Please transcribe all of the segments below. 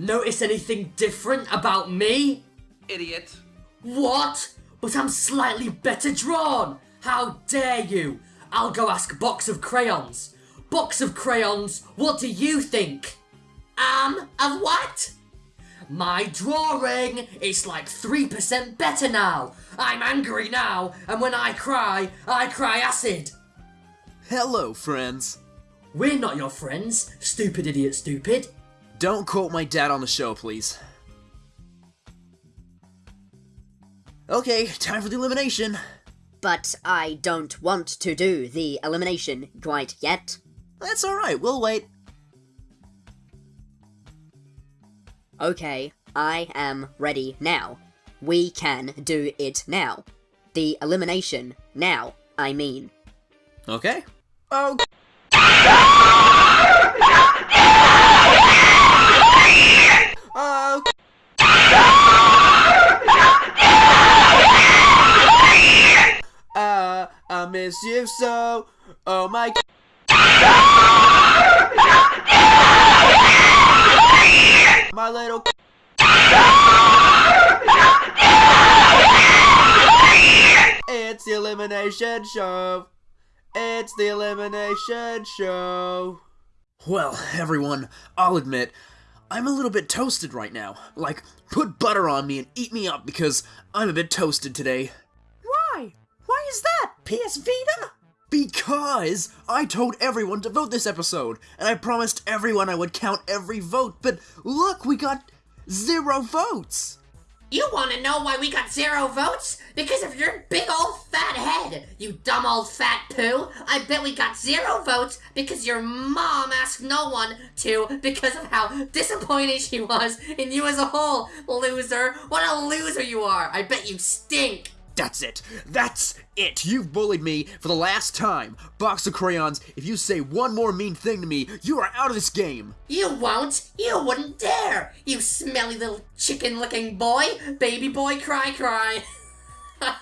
Notice anything different about me? Idiot. What? But I'm slightly better drawn! How dare you! I'll go ask Box of Crayons. Box of Crayons, what do you think? Um, of what? My drawing is like 3% better now. I'm angry now, and when I cry, I cry acid. Hello, friends. We're not your friends, stupid idiot stupid. Don't quote my dad on the show, please. Okay, time for the elimination. But I don't want to do the elimination quite yet. That's alright, we'll wait. Okay, I am ready now. We can do it now. The elimination now, I mean. Okay. Oh. Oh. Uh, I miss you so. Oh my. My little. It's the elimination show. It's the elimination show. Well, everyone, I'll admit, I'm a little bit toasted right now. Like, put butter on me and eat me up because I'm a bit toasted today. Why? Why is that, PS Vita? Because I told everyone to vote this episode, and I promised everyone I would count every vote, but look, we got zero votes! You want to know why we got zero votes? Because of your big old fat head, you dumb old fat poo. I bet we got zero votes because your mom asked no one to because of how disappointed she was in you as a whole. Loser. What a loser you are. I bet you stink. That's it. That's it. You've bullied me for the last time. Box of crayons, if you say one more mean thing to me, you are out of this game. You won't. You wouldn't dare. You smelly little chicken looking boy. Baby boy cry cry.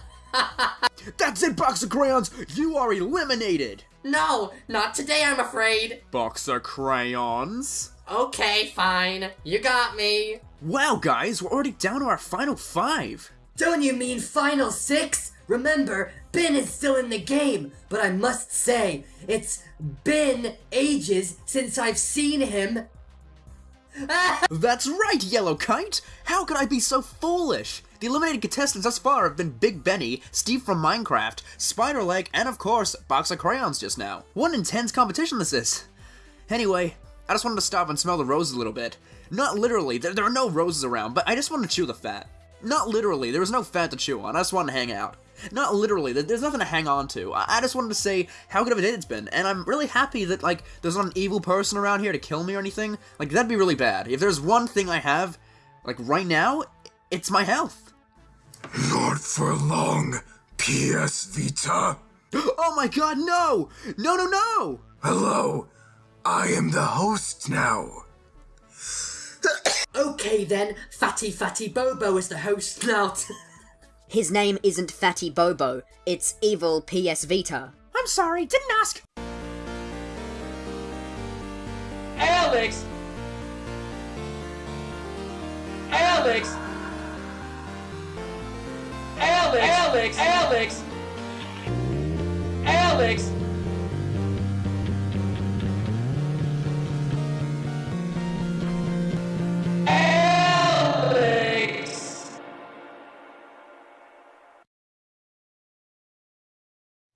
That's it, Box of crayons. You are eliminated. no, not today I'm afraid. Box of crayons. Okay, fine. You got me. Wow, guys, we're already down to our final five. Don't you mean Final Six? Remember, Ben is still in the game, but I must say, it's been ages since I've seen him. That's right, Yellow Kite! How could I be so foolish? The eliminated contestants thus far have been Big Benny, Steve from Minecraft, Spiderleg, and of course, Box of Crayons just now. What an intense competition this is! Anyway, I just wanted to stop and smell the roses a little bit. Not literally, there, there are no roses around, but I just want to chew the fat. Not literally, there was no fat to chew on, I just wanted to hang out. Not literally, there's nothing to hang on to. I I just wanted to say how good of a day it's been, and I'm really happy that, like, there's not an evil person around here to kill me or anything. Like, that'd be really bad. If there's one thing I have, like, right now, it's my health. Not for long, PS Vita. Oh my god, no! No, no, no! Hello, I am the host now. Okay then, Fatty Fatty Bobo is the host now. His name isn't Fatty Bobo, it's Evil PS Vita. I'm sorry, didn't ask. Alex! Alex! Alex! Alex! Alex! Alex! Alex!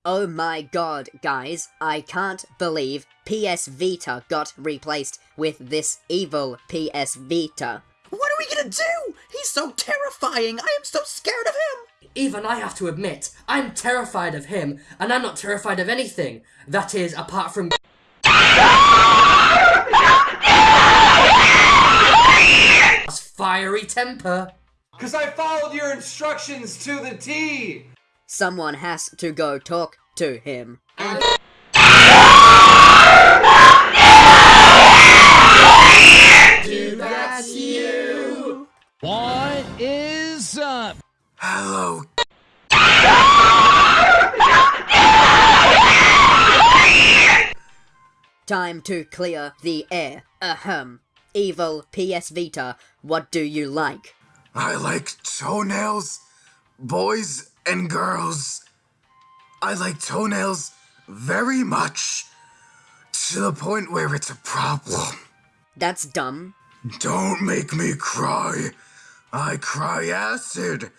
Oh my god, guys, I can't believe PS Vita got replaced with this evil PS Vita. What are we gonna do? He's so terrifying. I am so scared of him. Even I have to admit, I'm terrified of him, and I'm not terrified of anything. That is, apart from. fiery temper. Cause I followed your instructions to the T! Someone has to go talk to him. That's you. What is up? Hello, Time to clear the air. Ahem. evil PS Vita, what do you like? I like toenails, boys and girls. I like toenails very much. To the point where it's a problem. That's dumb. Don't make me cry. I cry acid.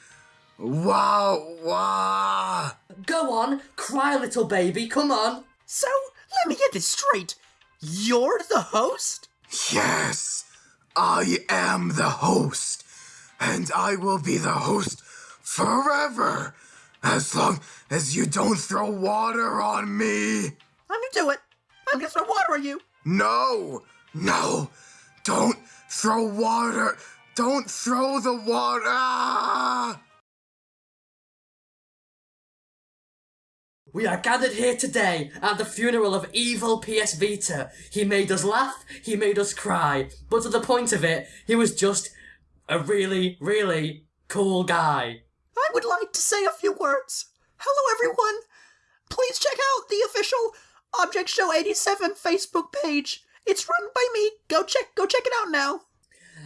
Wow, wow. Go on, cry, little baby, come on. So, let me get this straight. You're the host? Yes, I am the host. And I will be the host forever. As long as you don't throw water on me. I'm gonna do it. I'm gonna throw water on you. No, no, don't throw water. Don't throw the water. Ah! We are gathered here today at the funeral of evil PS Vita. He made us laugh, he made us cry, but to the point of it, he was just a really, really cool guy. I would like to say a few words. Hello, everyone. Please check out the official Object Show 87 Facebook page. It's run by me. Go check, go check it out now.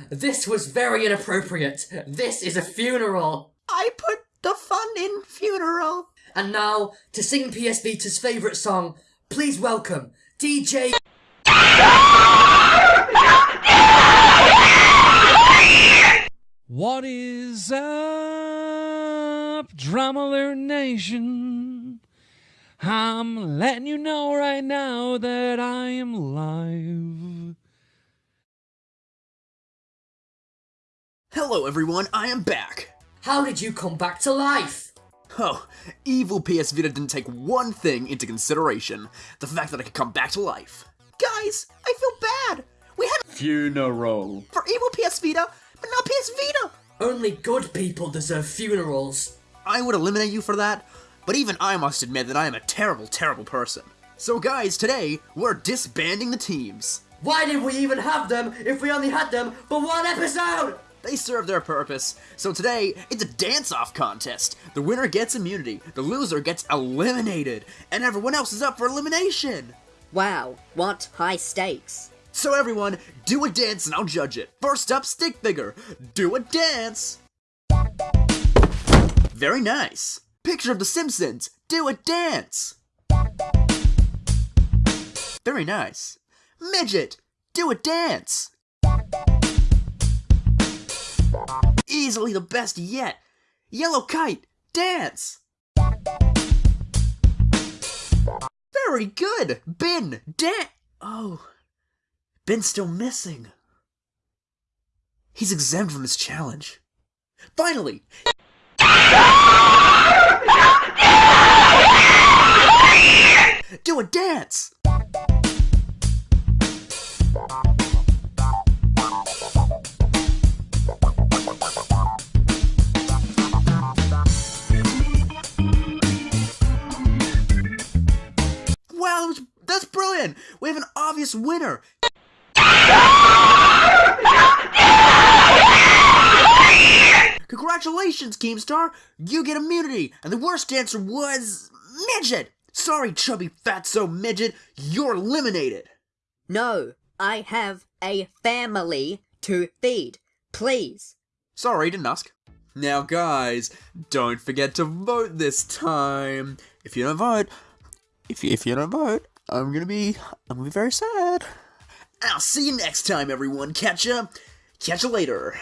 This was very inappropriate. This is a funeral. I put the fun in funeral. And now, to sing PS Vita's favourite song, please welcome DJ. What is up, Drama Alert Nation? I'm letting you know right now that I am live. Hello, everyone. I am back. How did you come back to life? Oh, evil PS Vita didn't take one thing into consideration the fact that I could come back to life. Guys, I feel bad. We had a Funeral. for evil PS Vita, but not PS Vita. Only good people deserve funerals. I would eliminate you for that, but even I must admit that I am a terrible, terrible person. So, guys, today we're disbanding the teams. Why did we even have them if we only had them for one episode? They serve their purpose. So today, it's a dance-off contest. The winner gets immunity, the loser gets eliminated, and everyone else is up for elimination. Wow, what high stakes. So everyone, do a dance and I'll judge it. First up, stick figure. Do a dance. Very nice. Picture of the Simpsons. Do a dance. Very nice. Midget. Do a dance. Easily the best yet. Yellow kite. Dance. Very good. Bin. Dan. Oh. Ben's still missing. He's exempt from his challenge. Finally! Do a dance! Wow, that's brilliant! We have an obvious winner! Congratulations, Keemstar! You get immunity, and the worst answer was Midget! Sorry, chubby fatso midget, you're eliminated! No, I have a family to feed. Please. Sorry, didn't ask. Now, guys, don't forget to vote this time. If you don't vote, if you, if you don't vote, I'm gonna be, I'm gonna be very sad. I'll see you next time, everyone. Catch ya, catch ya later.